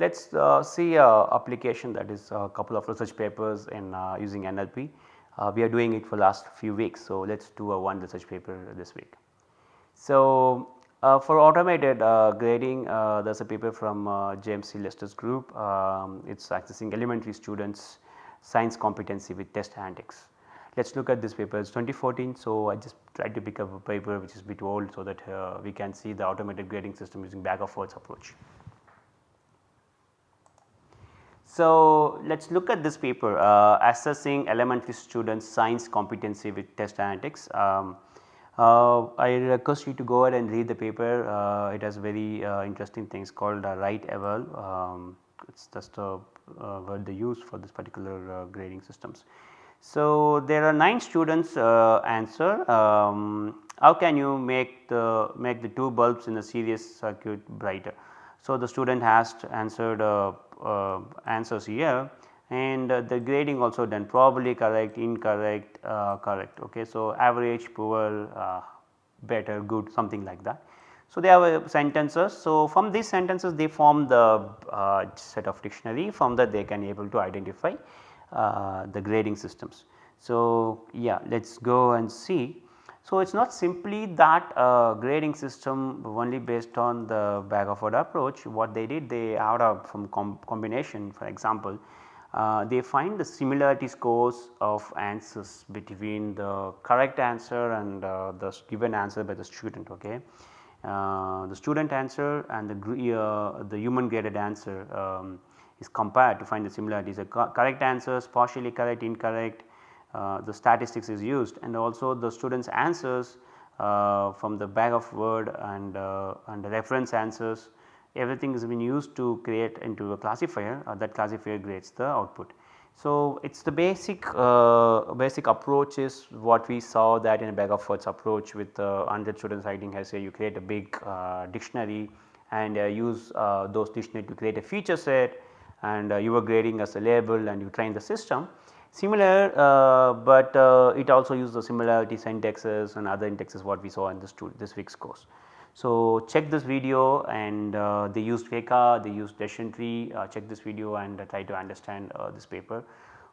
Let us uh, see a application that is a couple of research papers in uh, using NLP. Uh, we are doing it for last few weeks. So, let us do a one research paper this week. So, uh, for automated uh, grading uh, there is a paper from James C. Lester's group. Um, it is accessing elementary students science competency with text analytics. Let us look at this paper it is 2014. So, I just tried to pick up a paper which is bit old so that we can see the automated grading system using bag of words approach. So, let us look at this paper uh, assessing elementary students science competency with text analytics. Um, uh, I request you to go ahead and read the paper, uh, it has very uh, interesting things called uh, write eval, um, it is just a uh, word they use for this particular grading systems. So, there are 9 students answer um, how can you make the make the two bulbs in a series circuit brighter. So, the student has answered uh, uh, answers here and uh, the grading also done probably correct, incorrect, correct. Okay. So, average, poor, better, good something like that. So, they have sentences. So, from these sentences they form the uh, set of dictionary from that they can able to identify uh, the grading systems. So, yeah let us go and see so, it is not simply that uh, grading system only based on the bag of word approach what they did they out of from com combination for example uh, they find the similarity scores of answers between the correct answer and uh, the given answer by the student ok. Uh, the student answer and the, uh, the human graded answer um, is compared to find the similarities the correct answers partially correct incorrect the statistics is used and also the students answers uh, from the bag of word and, uh, and reference answers everything is been used to create into a classifier that classifier grades the output. So, it is the basic uh, basic approach is what we saw that in a bag of words approach with uh, 100 students writing essay you create a big uh, dictionary and use those dictionary to create a feature set and you are grading as a label and you train the system. Similar, uh, but uh, it also uses the similarity syntaxes and other indexes what we saw in this, tool, this week's course. So, check this video and uh, they used FACA, they used decision tree, uh, check this video and uh, try to understand uh, this paper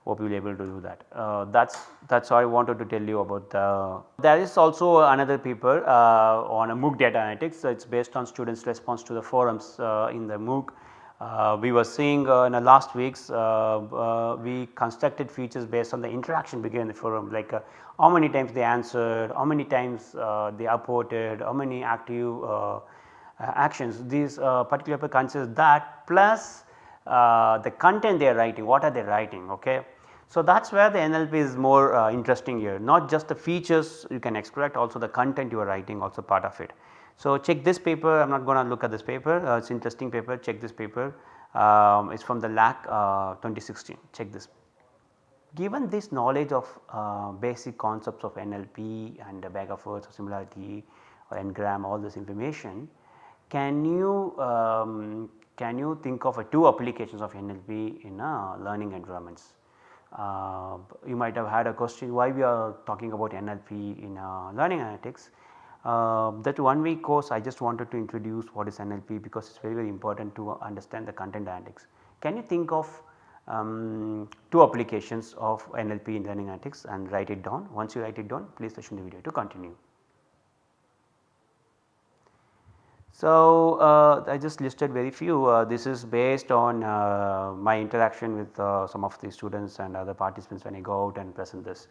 hope you will be able to do that. that is that is all I wanted to tell you about the. There is also another paper on a MOOC data analytics, so it is based on students response to the forums in the MOOC uh, we were seeing uh, in the last weeks uh, uh, we constructed features based on the interaction between the forum like uh, how many times they answered, how many times uh, they upvoted, how many active actions these particular considers that plus the content they are writing what are they writing ok. So, that is where the NLP is more interesting here not just the features you can extract also the content you are writing also part of it. So, check this paper. I am not going to look at this paper. Uh, it is interesting paper. Check this paper. Um, it is from the LAK uh, 2016 check this. Given this knowledge of uh, basic concepts of NLP and the bag of words or similarity or n-gram all this information can you um, can you think of two applications of NLP in learning environments. Uh, you might have had a question why we are talking about NLP in uh, learning analytics uh, that one week course I just wanted to introduce what is NLP because it is very very important to understand the content analytics. Can you think of um, two applications of NLP in learning analytics and write it down. Once you write it down please session the video to continue. So, uh, I just listed very few uh, this is based on uh, my interaction with uh, some of the students and other participants when I go out and present this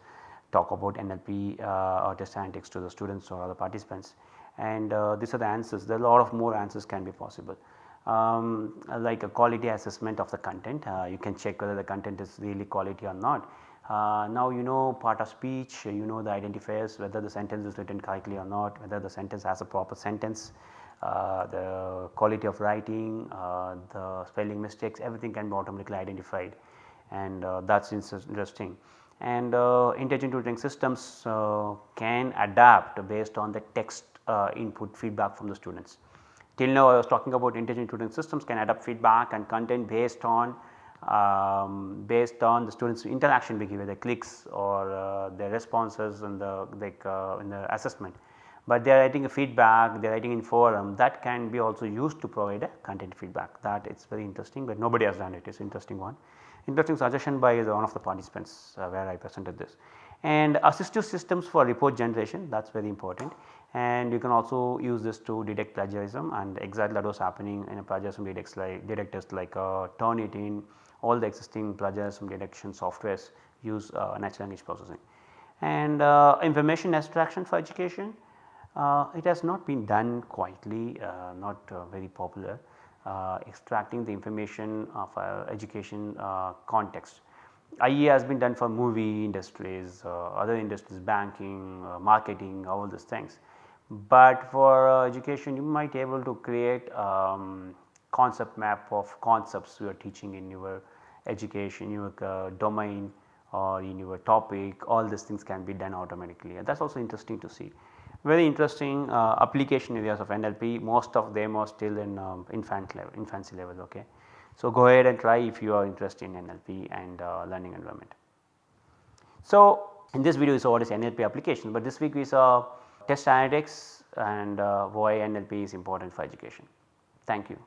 talk about NLP uh, or text analytics to the students or other participants. And uh, these are the answers. There are a lot of more answers can be possible. Um, like a quality assessment of the content. Uh, you can check whether the content is really quality or not. Uh, now you know part of speech. You know the identifiers whether the sentence is written correctly or not whether the sentence has a proper sentence uh, the quality of writing uh, the spelling mistakes everything can be automatically identified and that is interesting and uh, intelligent tutoring systems uh, can adapt based on the text uh, input feedback from the students. Till now I was talking about intelligent tutoring systems can adapt feedback and content based on um, based on the students interaction behavior the clicks or uh, their responses in the like uh, in the assessment. But they are writing a feedback, they are writing in forum that can be also used to provide a content feedback that it's very interesting, but nobody has done it, it's interesting one. Interesting suggestion by one of the participants uh, where I presented this. And assistive systems for report generation that is very important and you can also use this to detect plagiarism and exactly that was happening in a plagiarism detects like like uh, Turnitin all the existing plagiarism detection softwares use uh, natural language processing. And uh, information extraction for education it has not been done quietly uh, not uh, very popular extracting the information of education context. IE has been done for movie industries, other industries banking, marketing all these things. But for education you might be able to create um, concept map of concepts you are teaching in your education, your uh, domain or in your topic all these things can be done automatically and that is also interesting to see. Very interesting uh, application areas of NLP most of them are still in um, infant level infancy level ok. So, go ahead and try if you are interested in NLP and uh, learning environment. So, in this video we saw what is NLP application, but this week we saw text analytics and uh, why NLP is important for education. Thank you.